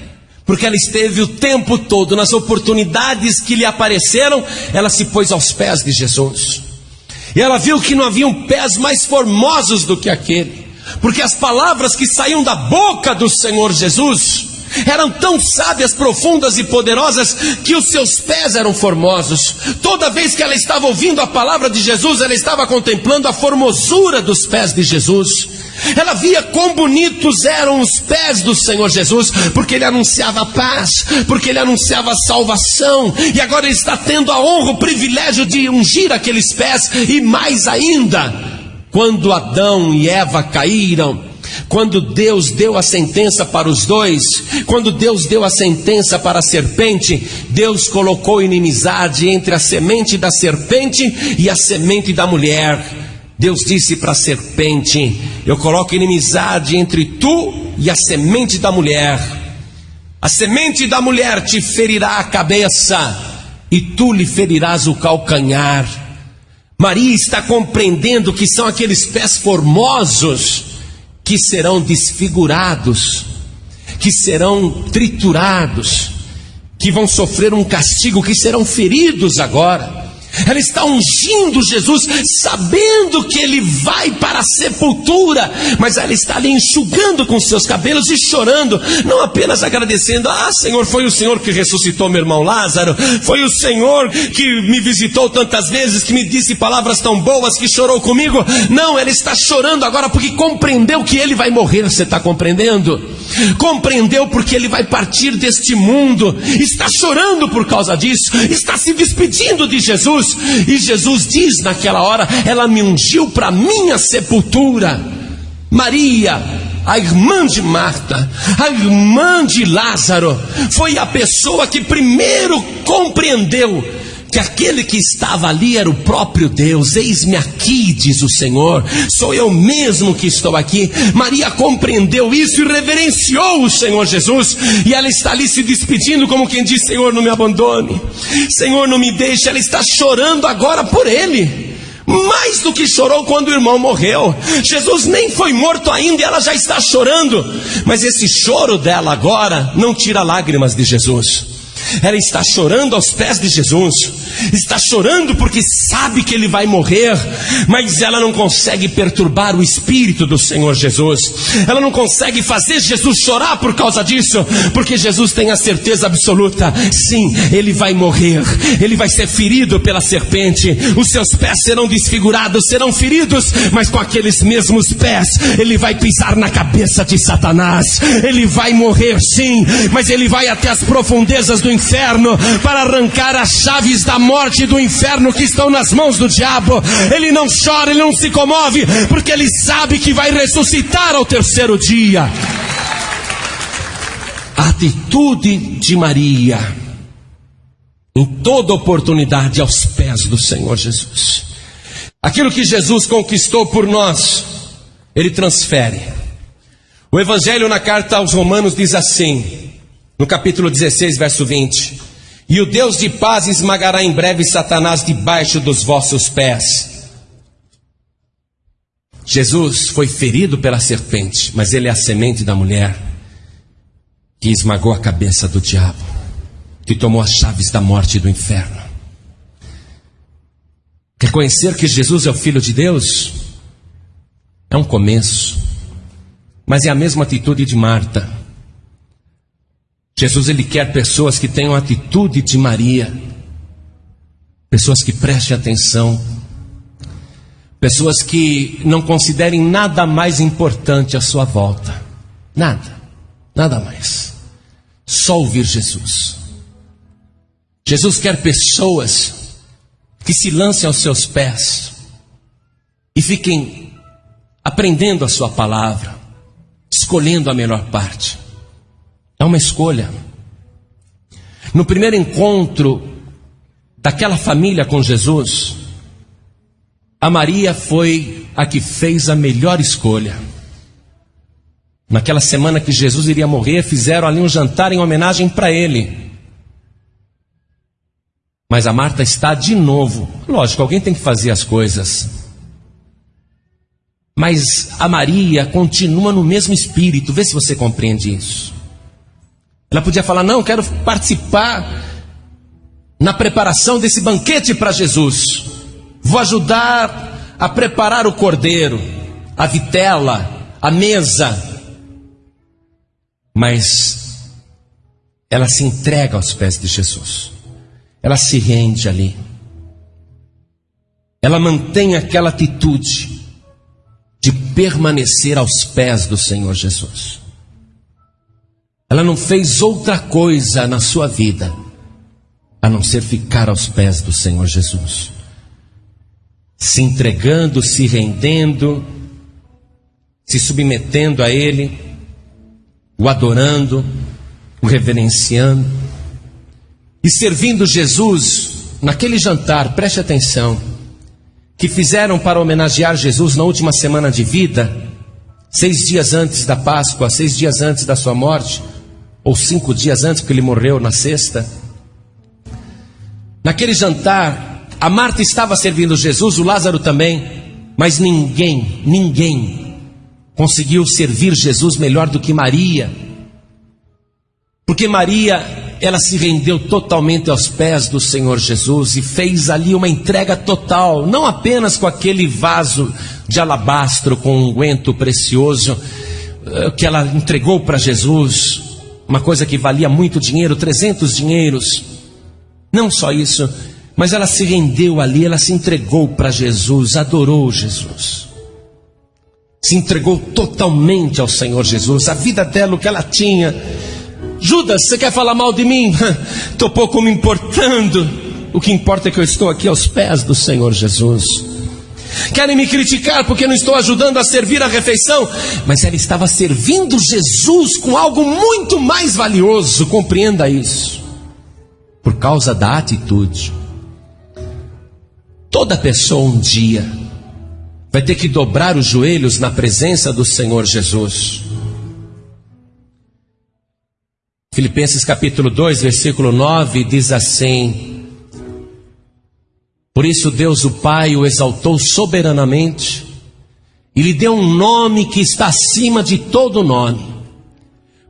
Speaker 1: Porque ela esteve o tempo todo nas oportunidades que lhe apareceram, ela se pôs aos pés de Jesus. E ela viu que não haviam pés mais formosos do que aquele, porque as palavras que saíam da boca do Senhor Jesus eram tão sábias, profundas e poderosas que os seus pés eram formosos. Toda vez que ela estava ouvindo a palavra de Jesus, ela estava contemplando a formosura dos pés de Jesus. Ela via quão bonitos eram os pés do Senhor Jesus, porque ele anunciava paz, porque ele anunciava salvação, e agora ele está tendo a honra, o privilégio de ungir aqueles pés, e mais ainda, quando Adão e Eva caíram, quando Deus deu a sentença para os dois, quando Deus deu a sentença para a serpente, Deus colocou inimizade entre a semente da serpente e a semente da mulher. Deus disse para a serpente: Eu coloco inimizade entre tu e a semente da mulher. A semente da mulher te ferirá a cabeça, e tu lhe ferirás o calcanhar. Maria está compreendendo que são aqueles pés formosos que serão desfigurados, que serão triturados, que vão sofrer um castigo, que serão feridos agora. Ela está ungindo Jesus, sabendo que ele vai para a sepultura, mas ela está ali enxugando com seus cabelos e chorando, não apenas agradecendo: Ah, Senhor, foi o Senhor que ressuscitou meu irmão Lázaro, foi o Senhor que me visitou tantas vezes, que me disse palavras tão boas, que chorou comigo. Não, ela está chorando agora porque compreendeu que ele vai morrer. Você está compreendendo? Compreendeu porque ele vai partir deste mundo, está chorando por causa disso, está se despedindo de Jesus. E Jesus diz naquela hora: Ela me ungiu para minha sepultura. Maria, a irmã de Marta, a irmã de Lázaro, foi a pessoa que primeiro compreendeu que aquele que estava ali era o próprio Deus. Eis-me aqui, diz o Senhor, sou eu mesmo que estou aqui. Maria compreendeu isso e reverenciou o Senhor Jesus, e ela está ali se despedindo, como quem diz: Senhor, não me abandone, Senhor, não me deixe. Ela está chorando agora por ele mais do que chorou quando o irmão morreu. Jesus nem foi morto ainda e ela já está chorando. Mas esse choro dela agora não tira lágrimas de Jesus. Ela está chorando aos pés de Jesus, está chorando porque sabe que ele vai morrer, mas ela não consegue perturbar o espírito do Senhor Jesus, ela não consegue fazer Jesus chorar por causa disso, porque Jesus tem a certeza absoluta: sim, ele vai morrer, ele vai ser ferido pela serpente, os seus pés serão desfigurados, serão feridos, mas com aqueles mesmos pés, ele vai pisar na cabeça de Satanás, ele vai morrer sim, mas ele vai até as profundezas do inferno para arrancar as chaves da morte e do inferno que estão nas mãos do diabo. Ele não chora, ele não se comove, porque ele sabe que vai ressuscitar ao terceiro dia. Atitude de Maria, em toda oportunidade, aos pés do Senhor Jesus. Aquilo que Jesus conquistou por nós, Ele transfere. O Evangelho na carta aos Romanos diz assim: no capítulo 16, verso 20: E o Deus de paz esmagará em breve Satanás debaixo dos vossos pés. Jesus foi ferido pela serpente, mas ele é a semente da mulher que esmagou a cabeça do diabo, que tomou as chaves da morte e do inferno. Reconhecer que Jesus é o Filho de Deus é um começo, mas é a mesma atitude de Marta. Jesus ele quer pessoas que tenham a atitude de Maria, pessoas que prestem atenção, pessoas que não considerem nada mais importante à sua volta, nada, nada mais, só ouvir Jesus. Jesus quer pessoas que se lancem aos seus pés e fiquem aprendendo a sua palavra, escolhendo a melhor parte. É uma escolha. No primeiro encontro daquela família com Jesus, a Maria foi a que fez a melhor escolha. Naquela semana que Jesus iria morrer, fizeram ali um jantar em homenagem para ele. Mas a Marta está de novo. Lógico, alguém tem que fazer as coisas. Mas a Maria continua no mesmo espírito. Vê se você compreende isso. Ela podia falar: Não, quero participar na preparação desse banquete para Jesus. Vou ajudar a preparar o cordeiro, a vitela, a mesa. Mas ela se entrega aos pés de Jesus. Ela se rende ali. Ela mantém aquela atitude de permanecer aos pés do Senhor Jesus. Ela não fez outra coisa na sua vida a não ser ficar aos pés do Senhor Jesus, se entregando, se rendendo, se submetendo a Ele, o adorando, o reverenciando e servindo Jesus naquele jantar, preste atenção, que fizeram para homenagear Jesus na última semana de vida, seis dias antes da Páscoa, seis dias antes da sua morte ou cinco dias antes, que ele morreu na sexta. Naquele jantar, a Marta estava servindo Jesus, o Lázaro também, mas ninguém, ninguém conseguiu servir Jesus melhor do que Maria. Porque Maria, ela se rendeu totalmente aos pés do Senhor Jesus e fez ali uma entrega total, não apenas com aquele vaso de alabastro com um unguento precioso eh, que ela entregou para Jesus, uma coisa que valia muito dinheiro, 300 dinheiros. Não só isso, mas ela se rendeu ali, ela se entregou para Jesus, adorou Jesus. Se entregou totalmente ao Senhor Jesus, a vida dela, o que ela tinha. Judas, você quer falar mal de mim? Estou pouco me importando. O que importa é que eu estou aqui aos pés do Senhor Jesus. Querem me criticar porque não estou ajudando a servir a refeição, mas ela estava servindo Jesus com algo muito mais valioso, compreenda isso. Por causa da atitude. Toda pessoa um dia vai ter que dobrar os joelhos na presença do Senhor Jesus. Filipenses capítulo 2, versículo 9 diz assim: por isso Deus o Pai o exaltou soberanamente e lhe deu um nome que está acima de todo nome,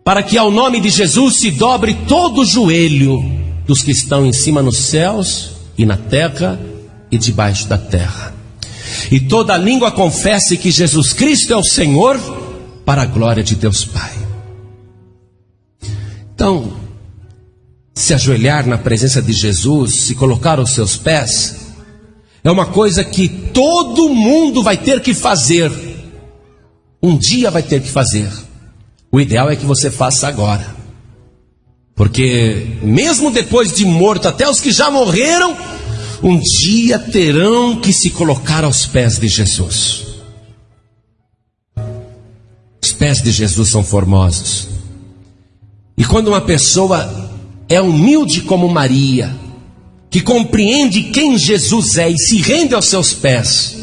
Speaker 1: para que ao nome de Jesus se dobre todo o joelho dos que estão em cima nos céus e na terra e debaixo da terra. E toda língua confesse que Jesus Cristo é o Senhor, para a glória de Deus Pai. Então, se ajoelhar na presença de Jesus, se colocar aos seus pés, é uma coisa que todo mundo vai ter que fazer. Um dia vai ter que fazer. O ideal é que você faça agora. Porque, mesmo depois de morto, até os que já morreram, um dia terão que se colocar aos pés de Jesus. Os pés de Jesus são formosos. E quando uma pessoa é humilde como Maria, que compreende quem Jesus é e se rende aos seus pés,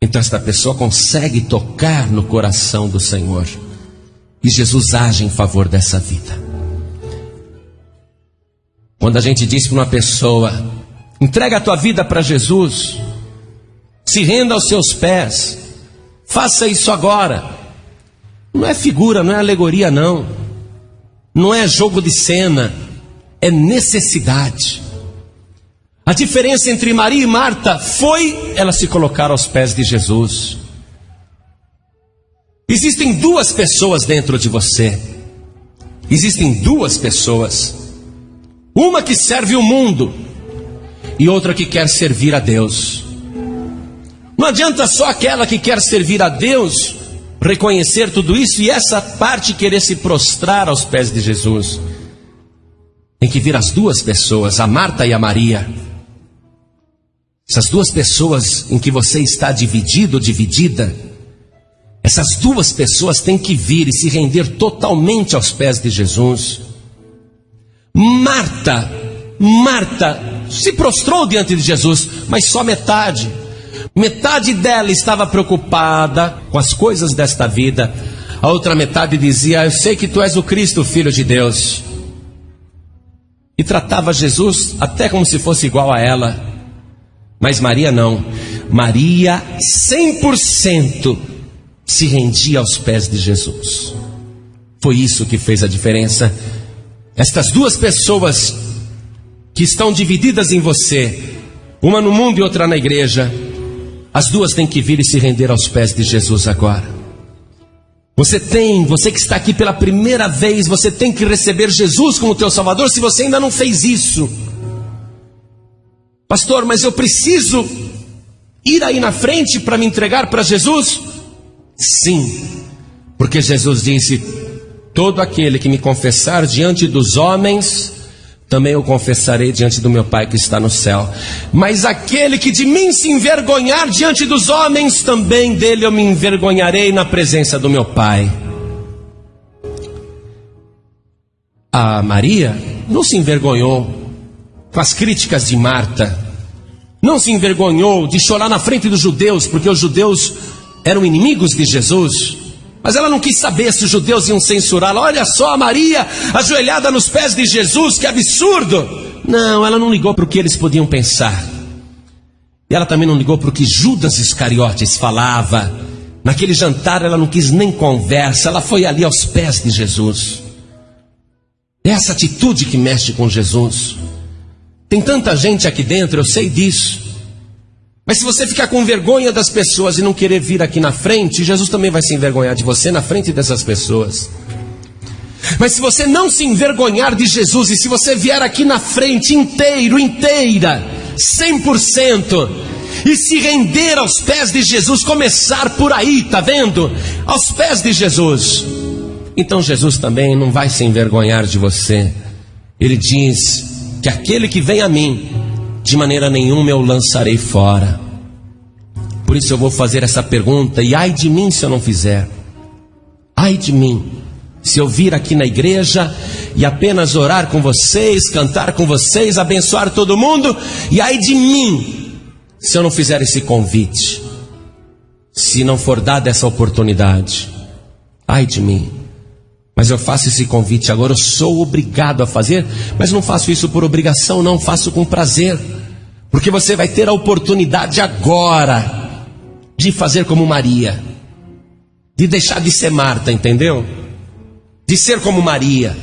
Speaker 1: então esta pessoa consegue tocar no coração do Senhor. E Jesus age em favor dessa vida. Quando a gente diz para uma pessoa, entrega a tua vida para Jesus, se renda aos seus pés, faça isso agora. Não é figura, não é alegoria, não. Não é jogo de cena, é necessidade. A diferença entre Maria e Marta foi ela se colocar aos pés de Jesus. Existem duas pessoas dentro de você. Existem duas pessoas. Uma que serve o mundo e outra que quer servir a Deus. Não adianta só aquela que quer servir a Deus reconhecer tudo isso e essa parte querer se prostrar aos pés de Jesus. Tem que vir as duas pessoas, a Marta e a Maria. Essas duas pessoas em que você está dividido ou dividida, essas duas pessoas têm que vir e se render totalmente aos pés de Jesus. Marta, Marta se prostrou diante de Jesus, mas só metade. Metade dela estava preocupada com as coisas desta vida, a outra metade dizia: Eu sei que tu és o Cristo, filho de Deus. E tratava Jesus até como se fosse igual a ela. Mas Maria não. Maria 100% se rendia aos pés de Jesus. Foi isso que fez a diferença. Estas duas pessoas que estão divididas em você, uma no mundo e outra na igreja, as duas têm que vir e se render aos pés de Jesus agora. Você tem, você que está aqui pela primeira vez, você tem que receber Jesus como teu Salvador se você ainda não fez isso. Pastor, mas eu preciso ir aí na frente para me entregar para Jesus? Sim, porque Jesus disse: Todo aquele que me confessar diante dos homens, também eu confessarei diante do meu Pai que está no céu. Mas aquele que de mim se envergonhar diante dos homens, também dele eu me envergonharei na presença do meu Pai. A Maria não se envergonhou com as críticas de Marta. Não se envergonhou de chorar na frente dos judeus, porque os judeus eram inimigos de Jesus. Mas ela não quis saber se os judeus iam censurá-la. Olha só a Maria ajoelhada nos pés de Jesus, que absurdo! Não, ela não ligou para o que eles podiam pensar. E ela também não ligou para o que Judas Iscariotes falava. Naquele jantar ela não quis nem conversa, ela foi ali aos pés de Jesus. É essa atitude que mexe com Jesus. Tem tanta gente aqui dentro, eu sei disso. Mas se você ficar com vergonha das pessoas e não querer vir aqui na frente, Jesus também vai se envergonhar de você na frente dessas pessoas. Mas se você não se envergonhar de Jesus e se você vier aqui na frente inteiro, inteira, 100%, e se render aos pés de Jesus, começar por aí, tá vendo? Aos pés de Jesus. Então Jesus também não vai se envergonhar de você. Ele diz: que aquele que vem a mim, de maneira nenhuma eu lançarei fora. Por isso eu vou fazer essa pergunta, e ai de mim se eu não fizer. Ai de mim, se eu vir aqui na igreja e apenas orar com vocês, cantar com vocês, abençoar todo mundo, e ai de mim, se eu não fizer esse convite, se não for dada essa oportunidade. Ai de mim. Mas eu faço esse convite agora, eu sou obrigado a fazer, mas não faço isso por obrigação, não, faço com prazer. Porque você vai ter a oportunidade agora de fazer como Maria, de deixar de ser Marta, entendeu? De ser como Maria,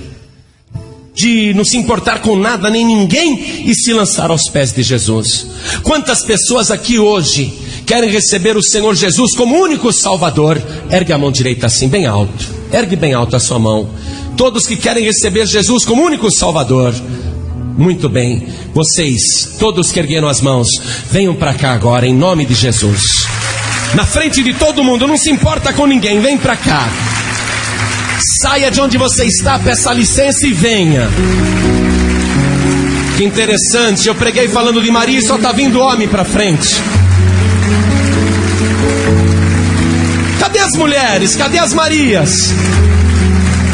Speaker 1: de não se importar com nada nem ninguém e se lançar aos pés de Jesus. Quantas pessoas aqui hoje querem receber o Senhor Jesus como único Salvador? Ergue a mão direita assim, bem alto. Ergue bem alto a sua mão. Todos que querem receber Jesus como único Salvador. Muito bem, vocês, todos que ergueram as mãos, venham para cá agora, em nome de Jesus. Na frente de todo mundo, não se importa com ninguém, vem para cá. Saia de onde você está, peça licença e venha. Que interessante, eu preguei falando de Maria e só está vindo homem para frente. Cadê as mulheres? Cadê as Marias?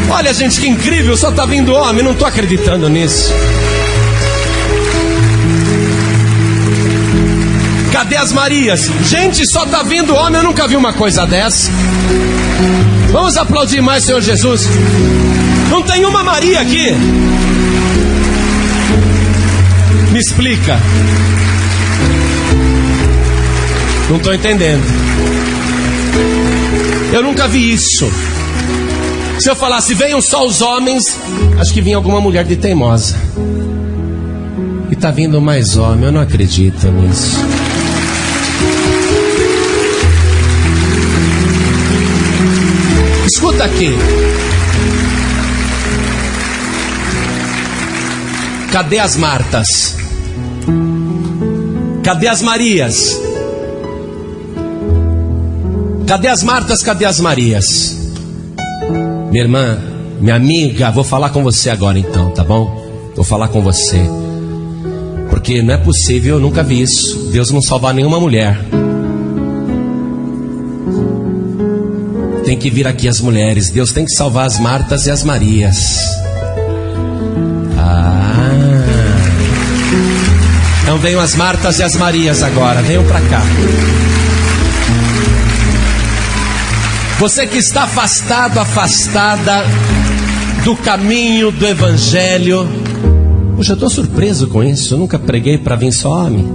Speaker 1: Olha, gente, que incrível, só está vindo homem, não estou acreditando nisso. Cadê as Marias? Gente, só está vindo homem, eu nunca vi uma coisa dessa. Vamos aplaudir mais, Senhor Jesus. Não tem uma Maria aqui. Me explica. Não estou entendendo. Eu nunca vi isso. Se eu falasse, venham só os homens, acho que vinha alguma mulher de teimosa. E está vindo mais homem, eu não acredito nisso. Escuta aqui. Cadê as Martas? Cadê as Marias? Cadê as Martas? Cadê as Marias? Minha irmã, minha amiga, vou falar com você agora então, tá bom? Vou falar com você. Porque não é possível, eu nunca vi isso. Deus não salvar nenhuma mulher. Tem que vir aqui as mulheres. Deus tem que salvar as Martas e as Marias. Ah. Então venham as Martas e as Marias agora. Venham para cá. Você que está afastado, afastada do caminho do Evangelho. Poxa, eu estou surpreso com isso. Eu nunca preguei para vir só homem.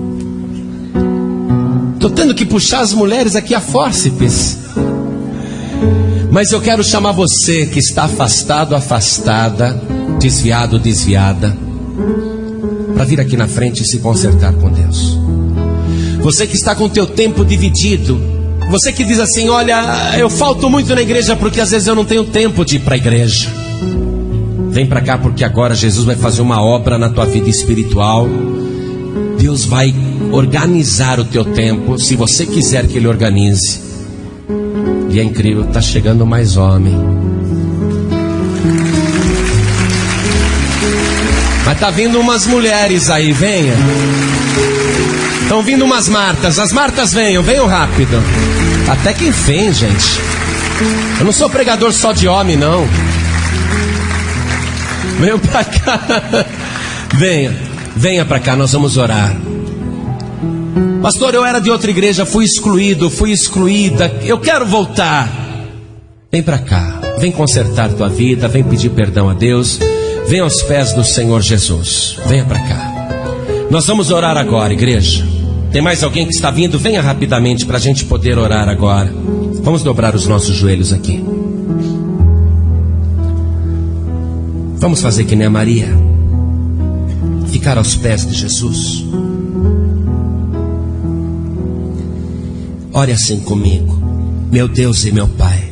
Speaker 1: Estou tendo que puxar as mulheres aqui a fórceps. Mas eu quero chamar você que está afastado, afastada, desviado, desviada, para vir aqui na frente e se consertar com Deus. Você que está com o teu tempo dividido, você que diz assim: Olha, eu falto muito na igreja porque às vezes eu não tenho tempo de ir para a igreja. Vem para cá porque agora Jesus vai fazer uma obra na tua vida espiritual. Deus vai organizar o teu tempo, se você quiser que Ele organize. E é incrível, está chegando mais homem. Mas tá vindo umas mulheres aí, venha. Estão vindo umas Martas. As Martas venham, venham rápido. Até que enfim, gente. Eu não sou pregador só de homem, não. Venham pra cá. Venha, venha pra cá, nós vamos orar. Pastor, eu era de outra igreja, fui excluído, fui excluída. Eu quero voltar. Vem pra cá, vem consertar tua vida, vem pedir perdão a Deus. Vem aos pés do Senhor Jesus. Venha pra cá. Nós vamos orar agora, igreja. Tem mais alguém que está vindo? Venha rapidamente para a gente poder orar agora. Vamos dobrar os nossos joelhos aqui. Vamos fazer que nem a Maria. Ficar aos pés de Jesus. Ore assim comigo, meu Deus e meu Pai.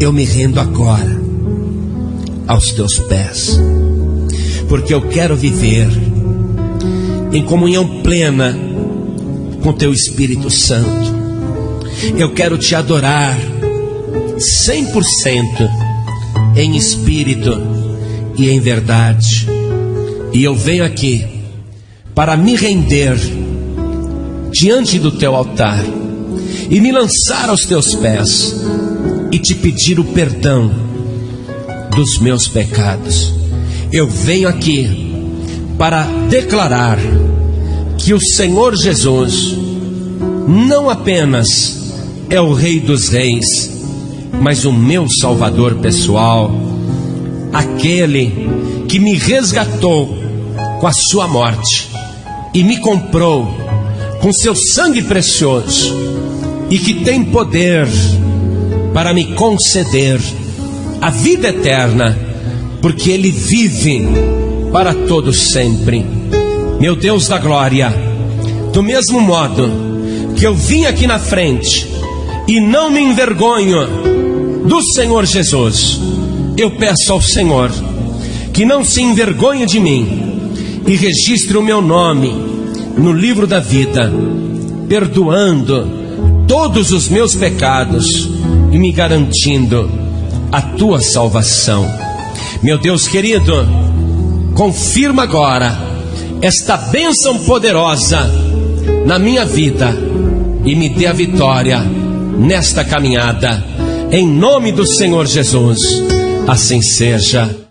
Speaker 1: Eu me rendo agora aos teus pés, porque eu quero viver em comunhão plena com teu Espírito Santo. Eu quero te adorar 100% em espírito e em verdade. E eu venho aqui para me render diante do teu altar e me lançar aos teus pés e te pedir o perdão dos meus pecados. Eu venho aqui para declarar que o Senhor Jesus não apenas é o Rei dos Reis, mas o meu Salvador pessoal, aquele que me resgatou com a sua morte e me comprou com seu sangue precioso e que tem poder para me conceder a vida eterna porque Ele vive para todos sempre. Meu Deus da glória, do mesmo modo que eu vim aqui na frente e não me envergonho do Senhor Jesus, eu peço ao Senhor que não se envergonhe de mim e registre o meu nome no livro da vida, perdoando todos os meus pecados e me garantindo a tua salvação. Meu Deus querido, confirma agora esta bênção poderosa na minha vida e me dê a vitória nesta caminhada, em nome do Senhor Jesus. Assim seja.